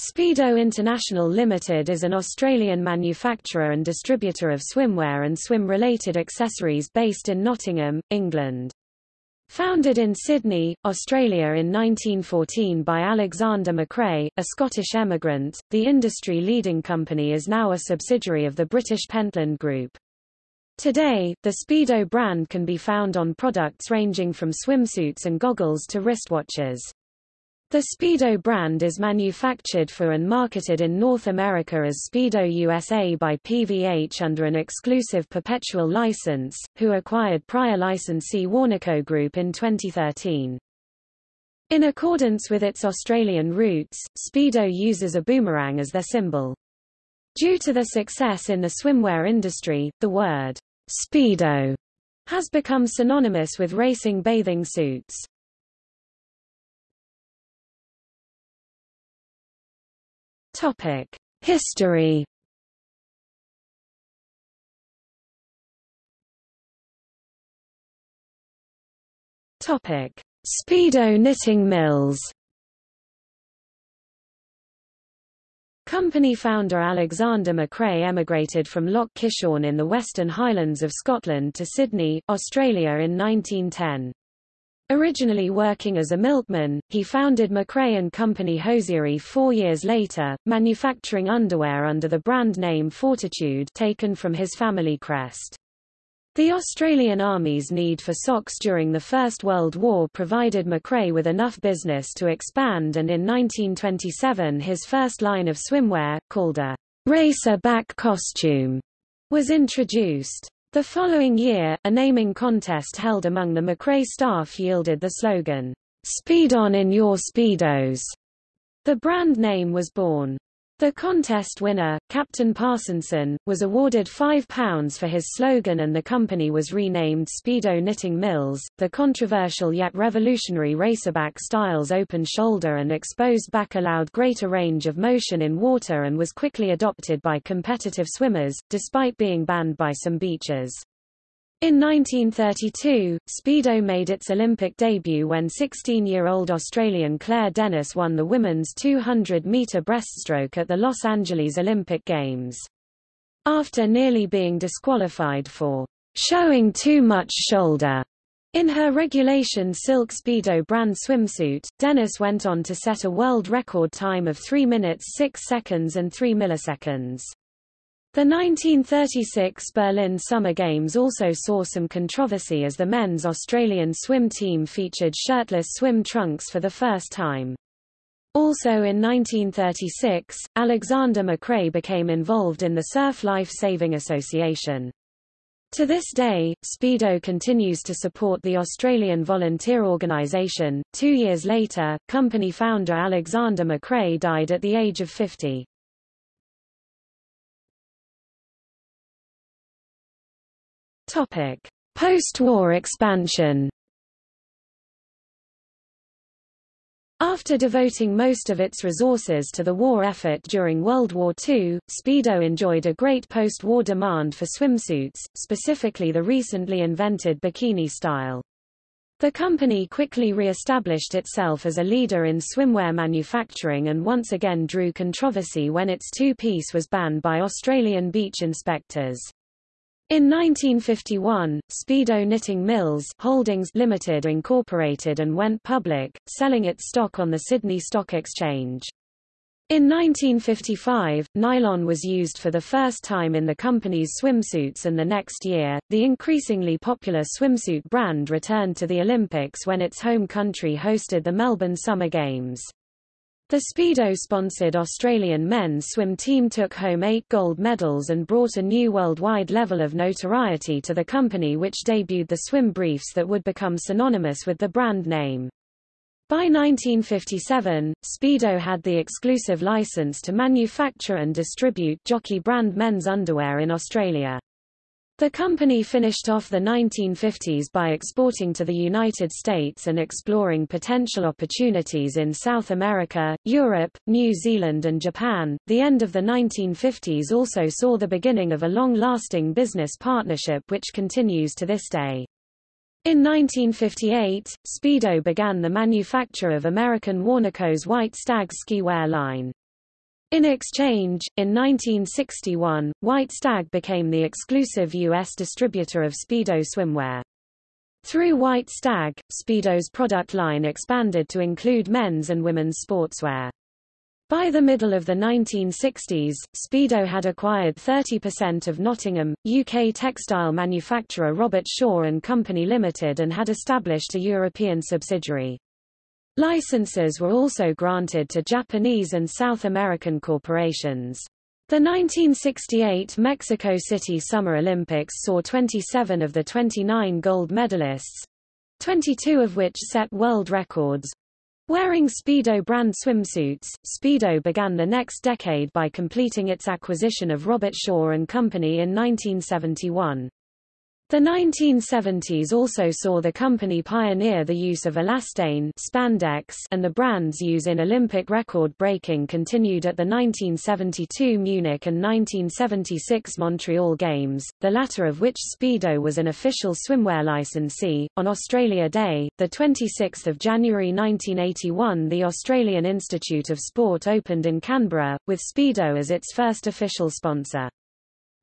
Speedo International Limited is an Australian manufacturer and distributor of swimwear and swim-related accessories based in Nottingham, England. Founded in Sydney, Australia in 1914 by Alexander McRae, a Scottish emigrant, the industry-leading company is now a subsidiary of the British Pentland Group. Today, the Speedo brand can be found on products ranging from swimsuits and goggles to wristwatches. The Speedo brand is manufactured for and marketed in North America as Speedo USA by PVH under an exclusive perpetual license, who acquired prior licensee Warnaco Group in 2013. In accordance with its Australian roots, Speedo uses a boomerang as their symbol. Due to the success in the swimwear industry, the word Speedo has become synonymous with racing bathing suits. Topic: History. Topic: Speedo knitting mills. Company founder Alexander McRae emigrated from Loch Kishorn in the Western Highlands of Scotland to Sydney, Australia in 1910. Originally working as a milkman, he founded McRae & Company Hosiery four years later, manufacturing underwear under the brand name Fortitude taken from his family crest. The Australian Army's need for socks during the First World War provided McRae with enough business to expand and in 1927 his first line of swimwear, called a racer back costume, was introduced. The following year, a naming contest held among the McRae staff yielded the slogan, Speed on in your Speedos. The brand name was born. The contest winner, Captain Parsonson, was awarded £5 for his slogan and the company was renamed Speedo Knitting Mills. The controversial yet revolutionary racerback style's open shoulder and exposed back allowed greater range of motion in water and was quickly adopted by competitive swimmers, despite being banned by some beaches. In 1932, Speedo made its Olympic debut when 16-year-old Australian Clare Dennis won the women's 200-metre breaststroke at the Los Angeles Olympic Games. After nearly being disqualified for showing too much shoulder in her regulation silk Speedo brand swimsuit, Dennis went on to set a world record time of 3 minutes 6 seconds and 3 milliseconds. The 1936 Berlin Summer Games also saw some controversy as the men's Australian swim team featured shirtless swim trunks for the first time. Also in 1936, Alexander McRae became involved in the Surf Life Saving Association. To this day, Speedo continues to support the Australian volunteer organisation. Two years later, company founder Alexander McRae died at the age of 50. Topic: Post-war expansion. After devoting most of its resources to the war effort during World War II, Speedo enjoyed a great post-war demand for swimsuits, specifically the recently invented bikini style. The company quickly re-established itself as a leader in swimwear manufacturing and once again drew controversy when its two-piece was banned by Australian beach inspectors. In 1951, Speedo Knitting Mills Holdings Limited incorporated and went public, selling its stock on the Sydney Stock Exchange. In 1955, nylon was used for the first time in the company's swimsuits and the next year, the increasingly popular swimsuit brand returned to the Olympics when its home country hosted the Melbourne Summer Games. The Speedo-sponsored Australian men's swim team took home eight gold medals and brought a new worldwide level of notoriety to the company which debuted the swim briefs that would become synonymous with the brand name. By 1957, Speedo had the exclusive license to manufacture and distribute jockey brand men's underwear in Australia. The company finished off the 1950s by exporting to the United States and exploring potential opportunities in South America, Europe, New Zealand and Japan. The end of the 1950s also saw the beginning of a long-lasting business partnership which continues to this day. In 1958, Speedo began the manufacture of American Warnaco's White Stag ski wear line. In exchange, in 1961, White Stag became the exclusive U.S. distributor of Speedo swimwear. Through White Stag, Speedo's product line expanded to include men's and women's sportswear. By the middle of the 1960s, Speedo had acquired 30% of Nottingham, UK textile manufacturer Robert Shaw and Company Limited and had established a European subsidiary. Licenses were also granted to Japanese and South American corporations. The 1968 Mexico City Summer Olympics saw 27 of the 29 gold medalists, 22 of which set world records, Wearing Speedo brand swimsuits, Speedo began the next decade by completing its acquisition of Robert Shaw and Company in 1971. The 1970s also saw the company pioneer the use of elastane spandex and the brand's use in Olympic record breaking continued at the 1972 Munich and 1976 Montreal Games, the latter of which Speedo was an official swimwear licensee. On Australia Day, 26 January 1981 the Australian Institute of Sport opened in Canberra, with Speedo as its first official sponsor.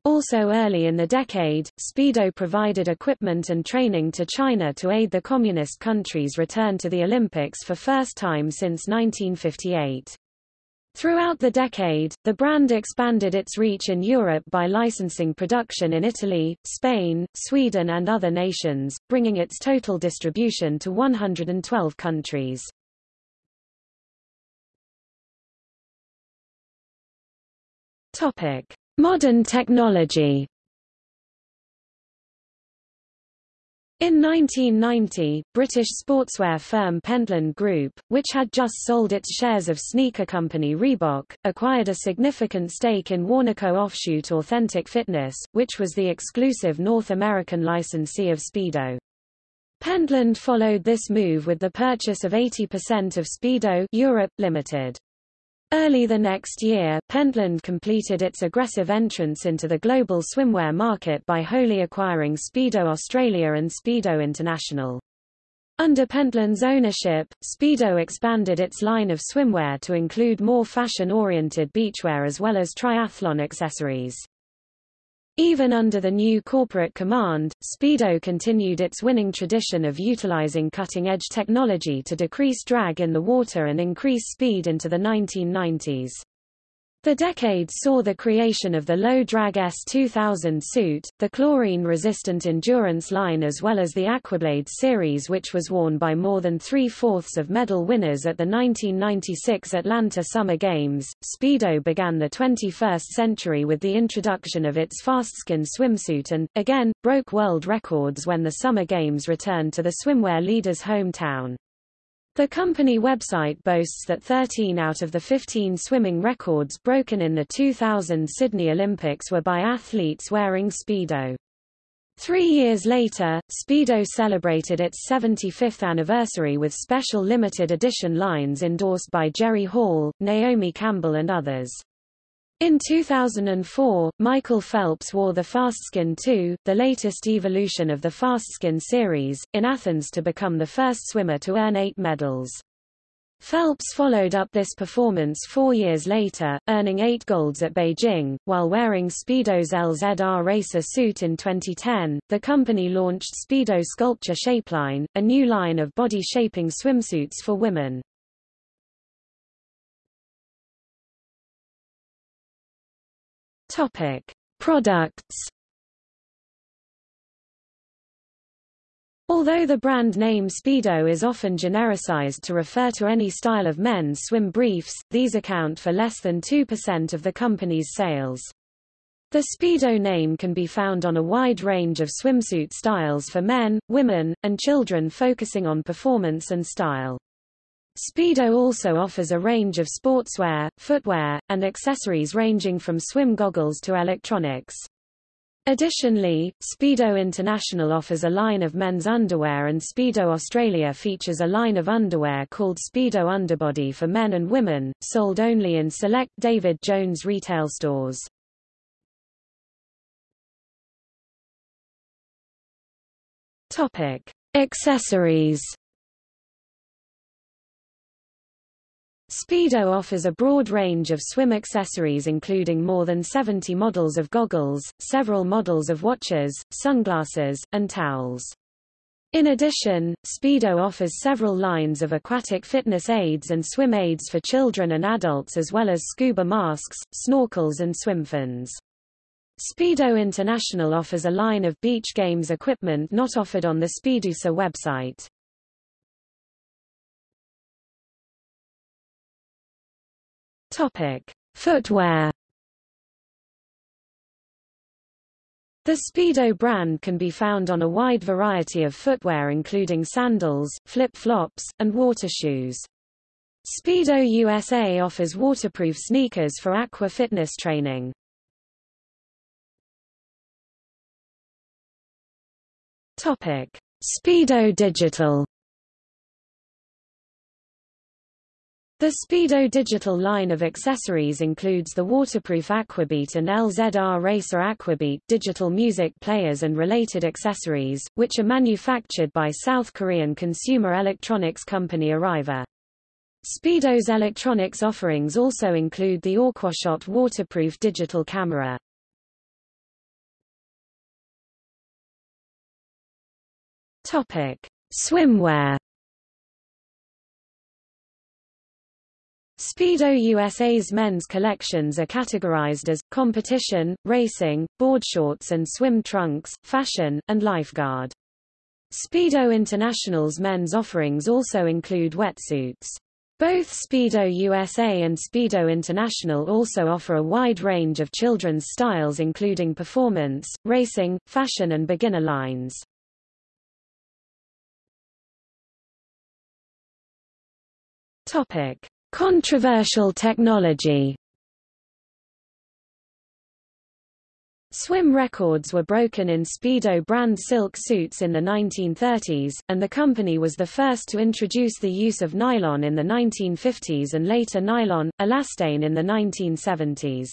Also early in the decade, Speedo provided equipment and training to China to aid the communist country's return to the Olympics for first time since 1958. Throughout the decade, the brand expanded its reach in Europe by licensing production in Italy, Spain, Sweden and other nations, bringing its total distribution to 112 countries. Topic. Modern technology In 1990, British sportswear firm Pentland Group, which had just sold its shares of sneaker company Reebok, acquired a significant stake in Warnaco offshoot Authentic Fitness, which was the exclusive North American licensee of Speedo. Pentland followed this move with the purchase of 80% of Speedo Europe, Limited. Early the next year, Pentland completed its aggressive entrance into the global swimwear market by wholly acquiring Speedo Australia and Speedo International. Under Pentland's ownership, Speedo expanded its line of swimwear to include more fashion-oriented beachwear as well as triathlon accessories. Even under the new corporate command, Speedo continued its winning tradition of utilizing cutting-edge technology to decrease drag in the water and increase speed into the 1990s. The decade saw the creation of the low-drag S2000 suit, the chlorine-resistant endurance line as well as the Aquablade series which was worn by more than three-fourths of medal winners at the 1996 Atlanta Summer Games. Speedo began the 21st century with the introduction of its Fastskin swimsuit and, again, broke world records when the Summer Games returned to the swimwear leader's hometown. The company website boasts that 13 out of the 15 swimming records broken in the 2000 Sydney Olympics were by athletes wearing Speedo. Three years later, Speedo celebrated its 75th anniversary with special limited edition lines endorsed by Jerry Hall, Naomi Campbell and others. In 2004, Michael Phelps wore the Fastskin 2, the latest evolution of the Fastskin series, in Athens to become the first swimmer to earn eight medals. Phelps followed up this performance four years later, earning eight golds at Beijing, while wearing Speedo's LZR Racer suit in 2010. The company launched Speedo Sculpture Shapeline, a new line of body shaping swimsuits for women. Topic: Products. Although the brand name Speedo is often genericized to refer to any style of men's swim briefs, these account for less than 2% of the company's sales. The Speedo name can be found on a wide range of swimsuit styles for men, women, and children focusing on performance and style. Speedo also offers a range of sportswear, footwear, and accessories ranging from swim goggles to electronics. Additionally, Speedo International offers a line of men's underwear and Speedo Australia features a line of underwear called Speedo Underbody for men and women, sold only in select David Jones retail stores. Topic: Accessories Speedo offers a broad range of swim accessories including more than 70 models of goggles, several models of watches, sunglasses, and towels. In addition, Speedo offers several lines of aquatic fitness aids and swim aids for children and adults as well as scuba masks, snorkels and swim fins. Speedo International offers a line of beach games equipment not offered on the Speedusa website. Topic: Footwear The Speedo brand can be found on a wide variety of footwear including sandals, flip-flops, and water shoes. Speedo USA offers waterproof sneakers for aqua fitness training. Topic: Speedo Digital The Speedo digital line of accessories includes the waterproof Aquabeat and LZR Racer Aquabeat digital music players and related accessories, which are manufactured by South Korean consumer electronics company Arriva. Speedo's electronics offerings also include the Aquashot waterproof digital camera. Topic: Swimwear Speedo USA's men's collections are categorized as, competition, racing, board shorts and swim trunks, fashion, and lifeguard. Speedo International's men's offerings also include wetsuits. Both Speedo USA and Speedo International also offer a wide range of children's styles including performance, racing, fashion and beginner lines. Topic: Controversial technology Swim records were broken in Speedo brand silk suits in the 1930s, and the company was the first to introduce the use of nylon in the 1950s and later nylon, elastane in the 1970s.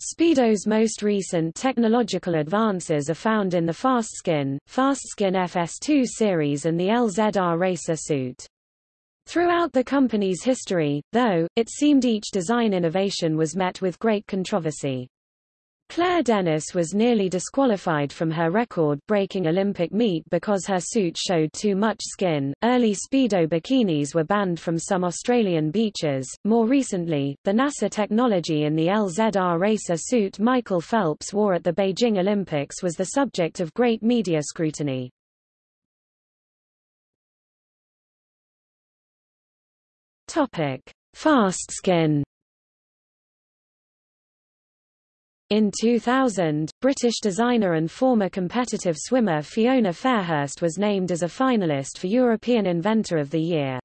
Speedo's most recent technological advances are found in the FastSkin, FastSkin FS2 series and the LZR Racer suit. Throughout the company's history, though, it seemed each design innovation was met with great controversy. Clare Dennis was nearly disqualified from her record-breaking Olympic meet because her suit showed too much skin. Early Speedo bikinis were banned from some Australian beaches. More recently, the NASA technology in the LZR racer suit Michael Phelps wore at the Beijing Olympics was the subject of great media scrutiny. Topic: Fastskin. In 2000, British designer and former competitive swimmer Fiona Fairhurst was named as a finalist for European Inventor of the Year.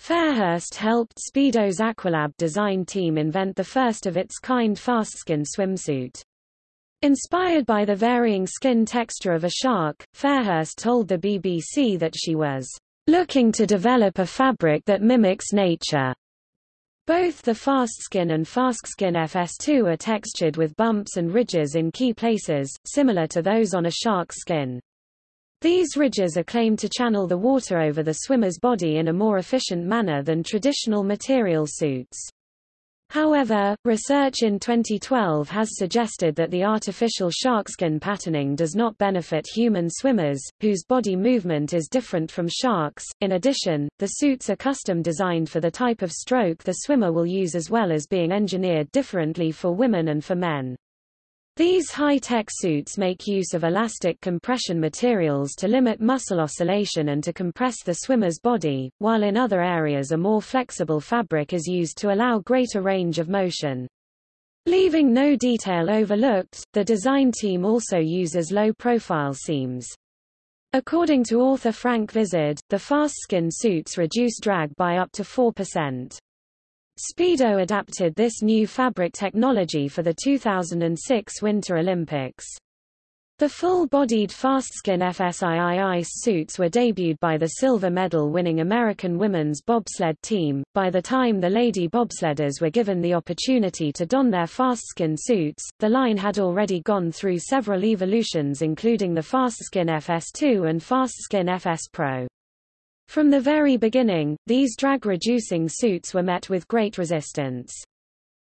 Fairhurst helped Speedo's Aqualab design team invent the first of its kind Fastskin swimsuit. Inspired by the varying skin texture of a shark, Fairhurst told the BBC that she was looking to develop a fabric that mimics nature. Both the Fastskin and Fastskin FS2 are textured with bumps and ridges in key places, similar to those on a shark's skin. These ridges are claimed to channel the water over the swimmer's body in a more efficient manner than traditional material suits. However, research in 2012 has suggested that the artificial sharkskin patterning does not benefit human swimmers, whose body movement is different from sharks. In addition, the suits are custom designed for the type of stroke the swimmer will use as well as being engineered differently for women and for men. These high-tech suits make use of elastic compression materials to limit muscle oscillation and to compress the swimmer's body, while in other areas a more flexible fabric is used to allow greater range of motion. Leaving no detail overlooked, the design team also uses low-profile seams. According to author Frank Vizard, the Fastskin suits reduce drag by up to 4%. Speedo adapted this new fabric technology for the 2006 Winter Olympics. The full-bodied Fastskin FSII ice suits were debuted by the silver medal-winning American women's bobsled team. By the time the lady bobsledders were given the opportunity to don their Fastskin suits, the line had already gone through several evolutions including the Fastskin FS2 and Fastskin FS Pro. From the very beginning, these drag-reducing suits were met with great resistance.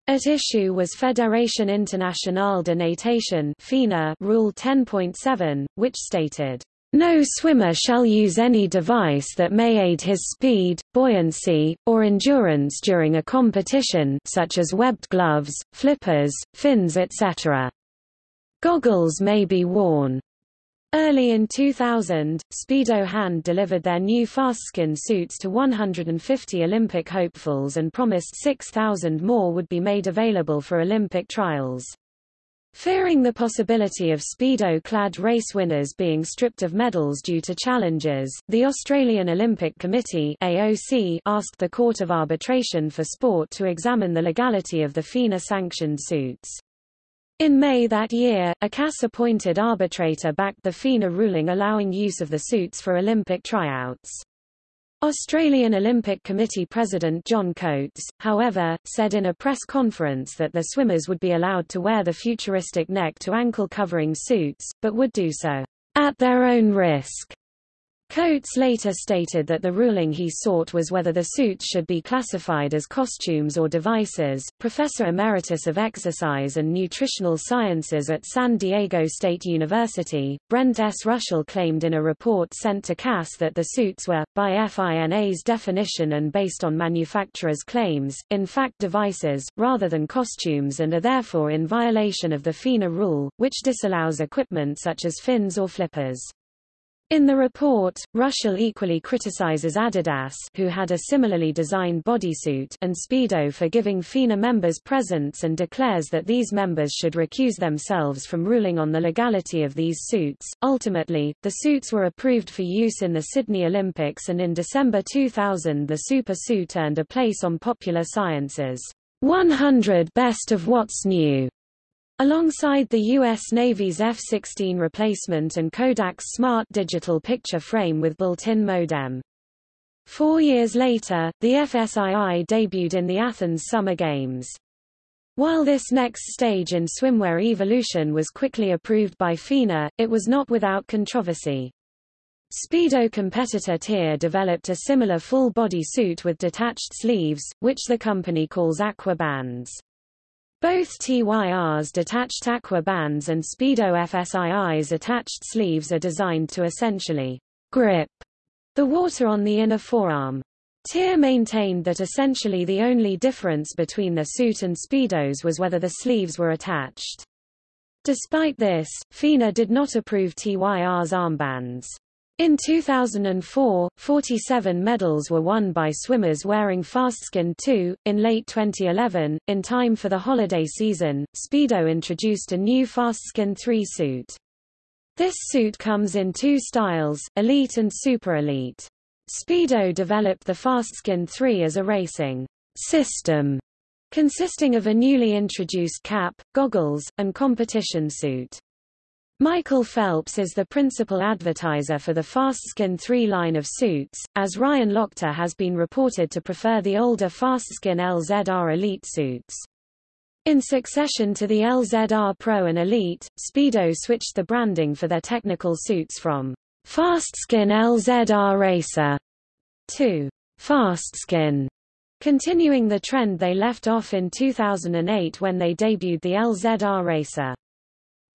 At issue was Fédération Internationale de Natation FINA Rule 10.7, which stated, no swimmer shall use any device that may aid his speed, buoyancy, or endurance during a competition such as webbed gloves, flippers, fins etc. Goggles may be worn. Early in 2000, Speedo Hand delivered their new FastSkin suits to 150 Olympic hopefuls and promised 6,000 more would be made available for Olympic trials. Fearing the possibility of Speedo-clad race winners being stripped of medals due to challenges, the Australian Olympic Committee AOC asked the Court of Arbitration for Sport to examine the legality of the FINA-sanctioned suits. In May that year, a CAS-appointed arbitrator backed the FINA ruling allowing use of the suits for Olympic tryouts. Australian Olympic Committee President John Coates, however, said in a press conference that the swimmers would be allowed to wear the futuristic neck-to-ankle covering suits, but would do so at their own risk. Coates later stated that the ruling he sought was whether the suits should be classified as costumes or devices. Professor Emeritus of Exercise and Nutritional Sciences at San Diego State University, Brent S. Rushall claimed in a report sent to CAS that the suits were, by FINA's definition and based on manufacturers' claims, in fact devices, rather than costumes and are therefore in violation of the FINA rule, which disallows equipment such as fins or flippers. In the report, Rushall equally criticizes Adidas who had a similarly designed bodysuit and Speedo for giving FINA members presents and declares that these members should recuse themselves from ruling on the legality of these suits. Ultimately, the suits were approved for use in the Sydney Olympics and in December 2000 the super suit earned a place on Popular Science's 100 Best of What's New Alongside the U.S. Navy's F-16 replacement and Kodak's smart digital picture frame with built-in modem. Four years later, the FSII debuted in the Athens Summer Games. While this next stage in swimwear evolution was quickly approved by FINA, it was not without controversy. Speedo competitor TYR developed a similar full-body suit with detached sleeves, which the company calls aqua bands. Both TYR's detached aqua bands and Speedo FSII's attached sleeves are designed to essentially grip the water on the inner forearm. TYR maintained that essentially the only difference between the suit and Speedos was whether the sleeves were attached. Despite this, FINA did not approve TYR's armbands. In 2004, 47 medals were won by swimmers wearing FastSkin 2. In late 2011, in time for the holiday season, Speedo introduced a new FastSkin 3 suit. This suit comes in two styles, Elite and Super Elite. Speedo developed the FastSkin 3 as a racing system, consisting of a newly introduced cap, goggles, and competition suit. Michael Phelps is the principal advertiser for the FastSkin 3 line of suits, as Ryan Lochte has been reported to prefer the older FastSkin LZR Elite suits. In succession to the LZR Pro and Elite, Speedo switched the branding for their technical suits from FastSkin LZR Racer to FastSkin, continuing the trend they left off in 2008 when they debuted the LZR Racer.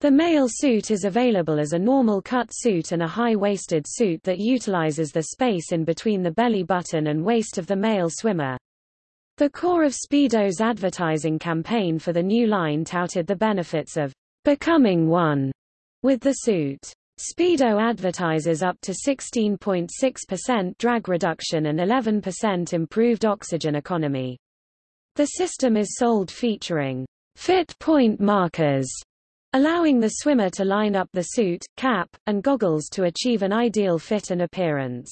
The male suit is available as a normal cut suit and a high-waisted suit that utilizes the space in between the belly button and waist of the male swimmer. The core of Speedo's advertising campaign for the new line touted the benefits of becoming one with the suit. Speedo advertises up to 16.6% drag reduction and 11% improved oxygen economy. The system is sold featuring fit point markers allowing the swimmer to line up the suit, cap, and goggles to achieve an ideal fit and appearance.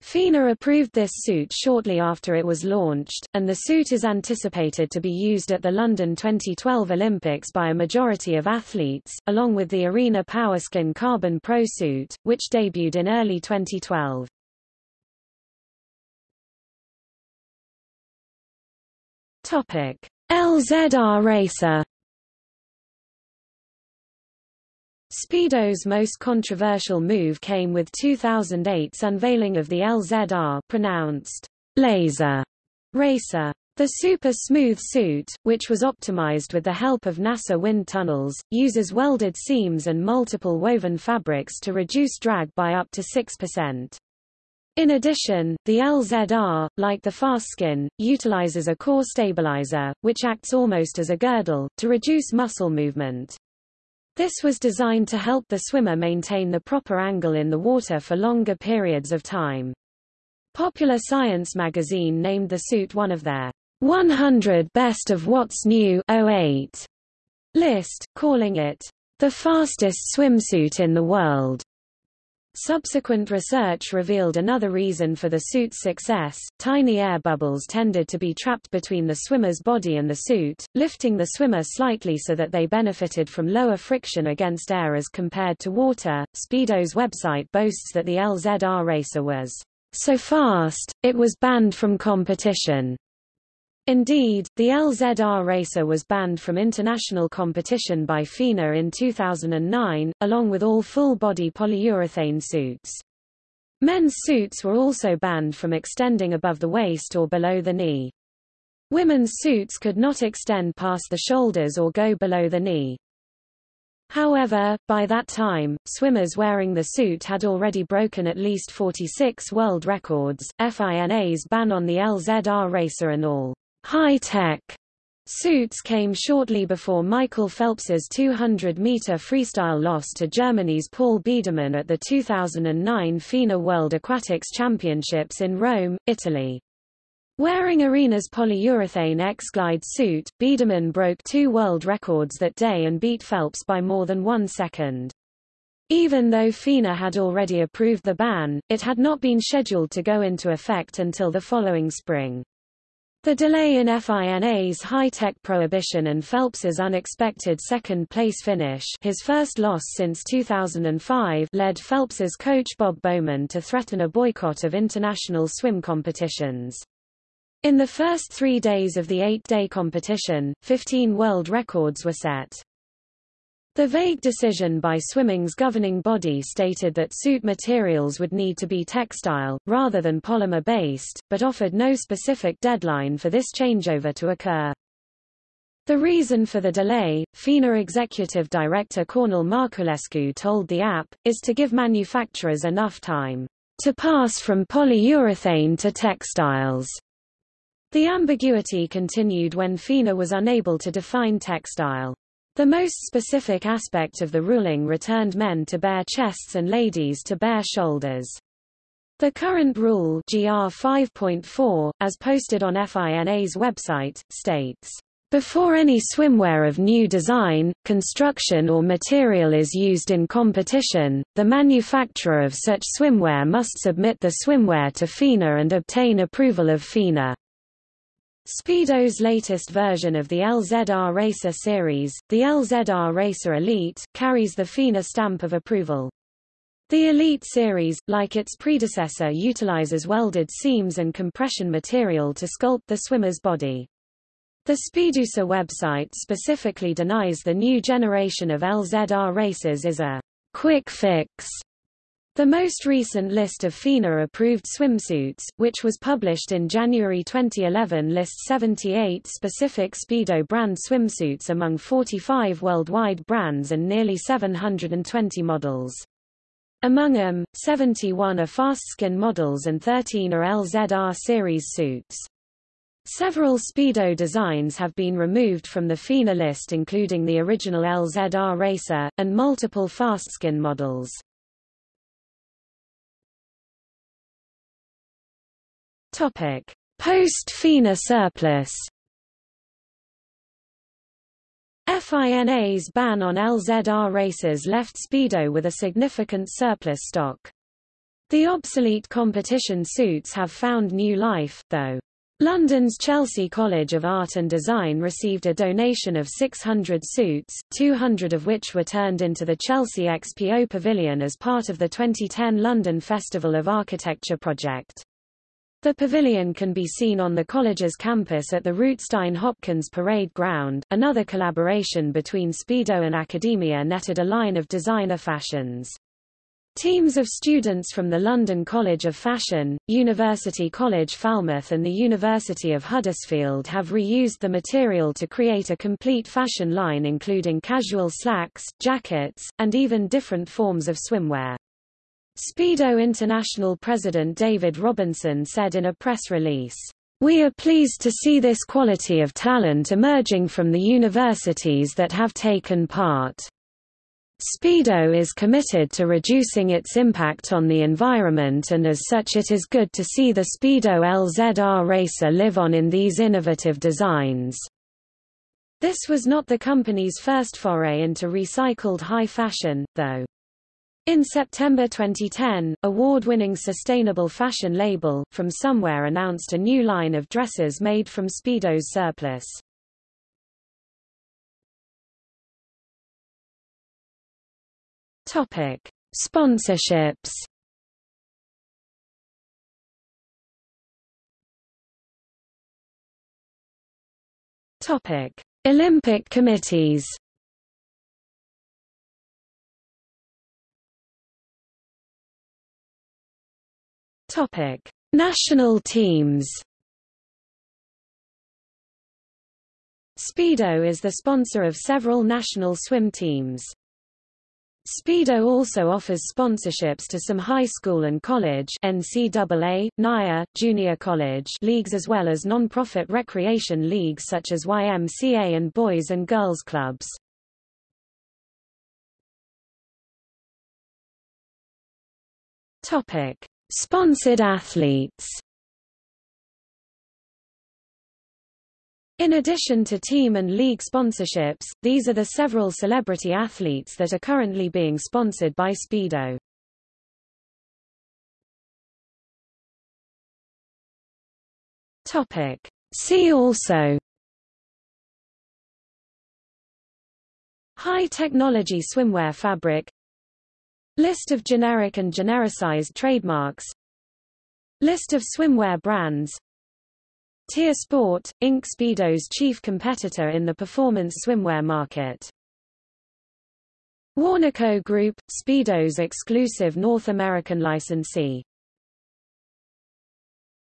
FINA approved this suit shortly after it was launched, and the suit is anticipated to be used at the London 2012 Olympics by a majority of athletes, along with the Arena Powerskin Carbon Pro suit, which debuted in early 2012. Topic: LZR Racer Speedo's most controversial move came with 2008's unveiling of the LZR pronounced laser racer. The super smooth suit, which was optimized with the help of NASA wind tunnels, uses welded seams and multiple woven fabrics to reduce drag by up to 6%. In addition, the LZR, like the Fastskin, utilizes a core stabilizer, which acts almost as a girdle, to reduce muscle movement. This was designed to help the swimmer maintain the proper angle in the water for longer periods of time. Popular Science magazine named the suit one of their 100 Best of What's New 08 list, calling it the fastest swimsuit in the world. Subsequent research revealed another reason for the suit's success. Tiny air bubbles tended to be trapped between the swimmer's body and the suit, lifting the swimmer slightly so that they benefited from lower friction against air as compared to water. Speedo's website boasts that the LZR racer was so fast, it was banned from competition. Indeed, the LZR racer was banned from international competition by FINA in 2009, along with all full-body polyurethane suits. Men's suits were also banned from extending above the waist or below the knee. Women's suits could not extend past the shoulders or go below the knee. However, by that time, swimmers wearing the suit had already broken at least 46 world records. FINA's ban on the LZR racer and all high-tech suits came shortly before Michael Phelps's 200-meter freestyle loss to Germany's Paul Biedermann at the 2009 FINA World Aquatics Championships in Rome, Italy. Wearing Arena's polyurethane X-Glide suit, Biedermann broke two world records that day and beat Phelps by more than one second. Even though FINA had already approved the ban, it had not been scheduled to go into effect until the following spring. The delay in FINA's high-tech prohibition and Phelps's unexpected second-place finish his first loss since 2005 led Phelps's coach Bob Bowman to threaten a boycott of international swim competitions. In the first three days of the eight-day competition, 15 world records were set. The vague decision by swimming's governing body stated that suit materials would need to be textile, rather than polymer-based, but offered no specific deadline for this changeover to occur. The reason for the delay, FINA executive director Cornel Marculescu told the app, is to give manufacturers enough time to pass from polyurethane to textiles. The ambiguity continued when FINA was unable to define textile. The most specific aspect of the ruling returned men to bare chests and ladies to bare shoulders. The current rule GR 5.4, as posted on FINA's website, states, before any swimwear of new design, construction or material is used in competition, the manufacturer of such swimwear must submit the swimwear to FINA and obtain approval of FINA. Speedo's latest version of the LZR Racer series, the LZR Racer Elite, carries the FINA stamp of approval. The Elite series, like its predecessor utilizes welded seams and compression material to sculpt the swimmer's body. The Speedusa website specifically denies the new generation of LZR racers is a quick fix the most recent list of FINA-approved swimsuits, which was published in January 2011 lists 78 specific Speedo brand swimsuits among 45 worldwide brands and nearly 720 models. Among them, 71 are Fastskin models and 13 are LZR series suits. Several Speedo designs have been removed from the FINA list including the original LZR Racer, and multiple Fastskin models. Post-FINA surplus. FINA's ban on LZR races left Speedo with a significant surplus stock. The obsolete competition suits have found new life, though. London's Chelsea College of Art and Design received a donation of 600 suits, 200 of which were turned into the Chelsea XPO Pavilion as part of the 2010 London Festival of Architecture project. The pavilion can be seen on the college's campus at the Rootstein Hopkins Parade Ground. Another collaboration between Speedo and academia netted a line of designer fashions. Teams of students from the London College of Fashion, University College Falmouth and the University of Huddersfield have reused the material to create a complete fashion line including casual slacks, jackets, and even different forms of swimwear. Speedo International President David Robinson said in a press release, We are pleased to see this quality of talent emerging from the universities that have taken part. Speedo is committed to reducing its impact on the environment and as such it is good to see the Speedo LZR racer live on in these innovative designs. This was not the company's first foray into recycled high fashion, though. In September 2010, award-winning sustainable fashion label, From Somewhere announced a new line of dresses made from Speedo's surplus. Topic: Sponsorships. Topic: Olympic committees. Topic: National teams. Speedo is the sponsor of several national swim teams. Speedo also offers sponsorships to some high school and college NCAA, NAIA, junior college leagues as well as non-profit recreation leagues such as YMCA and Boys and Girls Clubs. Topic: Sponsored athletes In addition to team and league sponsorships, these are the several celebrity athletes that are currently being sponsored by Speedo. Topic. See also High technology swimwear fabric List of generic and genericized trademarks List of swimwear brands TYR Sport, Inc. Speedo's chief competitor in the performance swimwear market. Warnaco Group, Speedo's exclusive North American licensee